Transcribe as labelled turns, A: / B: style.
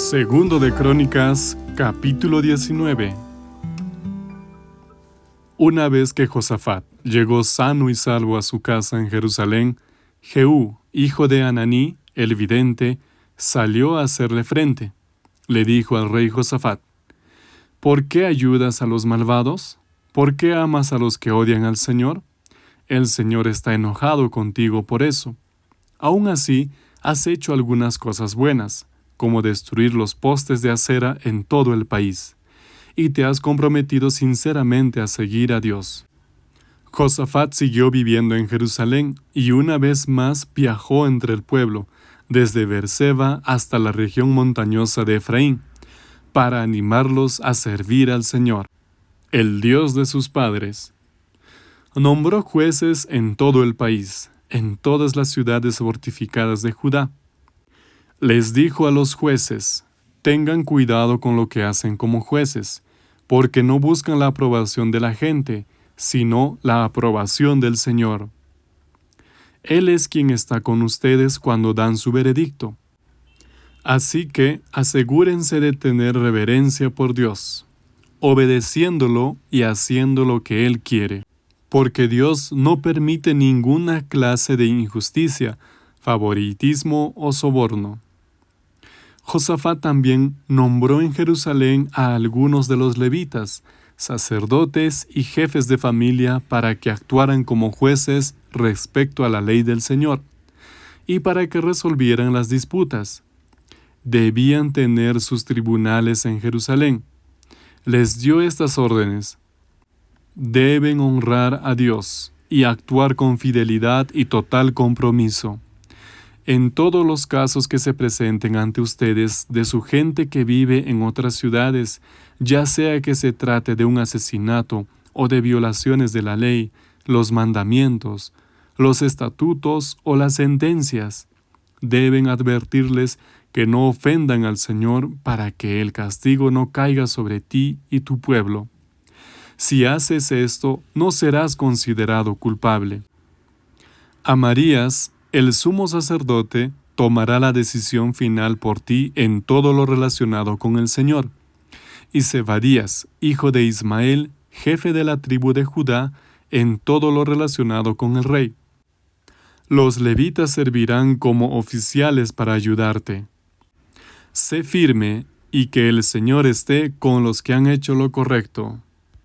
A: Segundo de Crónicas, capítulo 19. Una vez que Josafat llegó sano y salvo a su casa en Jerusalén, Jehú, hijo de Ananí, el vidente, salió a hacerle frente. Le dijo al rey Josafat, ¿Por qué ayudas a los malvados? ¿Por qué amas a los que odian al Señor? El Señor está enojado contigo por eso. Aún así, has hecho algunas cosas buenas como destruir los postes de acera en todo el país, y te has comprometido sinceramente a seguir a Dios. Josafat siguió viviendo en Jerusalén y una vez más viajó entre el pueblo, desde Berseba hasta la región montañosa de Efraín, para animarlos a servir al Señor, el Dios de sus padres. Nombró jueces en todo el país, en todas las ciudades fortificadas de Judá, les dijo a los jueces, tengan cuidado con lo que hacen como jueces, porque no buscan la aprobación de la gente, sino la aprobación del Señor. Él es quien está con ustedes cuando dan su veredicto. Así que asegúrense de tener reverencia por Dios, obedeciéndolo y haciendo lo que Él quiere, porque Dios no permite ninguna clase de injusticia, favoritismo o soborno. Josafat también nombró en Jerusalén a algunos de los levitas, sacerdotes y jefes de familia para que actuaran como jueces respecto a la ley del Señor, y para que resolvieran las disputas. Debían tener sus tribunales en Jerusalén. Les dio estas órdenes. Deben honrar a Dios y actuar con fidelidad y total compromiso en todos los casos que se presenten ante ustedes de su gente que vive en otras ciudades, ya sea que se trate de un asesinato o de violaciones de la ley, los mandamientos, los estatutos o las sentencias, deben advertirles que no ofendan al Señor para que el castigo no caiga sobre ti y tu pueblo. Si haces esto, no serás considerado culpable. Amarías el sumo sacerdote tomará la decisión final por ti en todo lo relacionado con el Señor. Y Zebadías, hijo de Ismael, jefe de la tribu de Judá, en todo lo relacionado con el rey. Los levitas servirán como oficiales para ayudarte. Sé firme y que el Señor esté con los que han hecho lo correcto.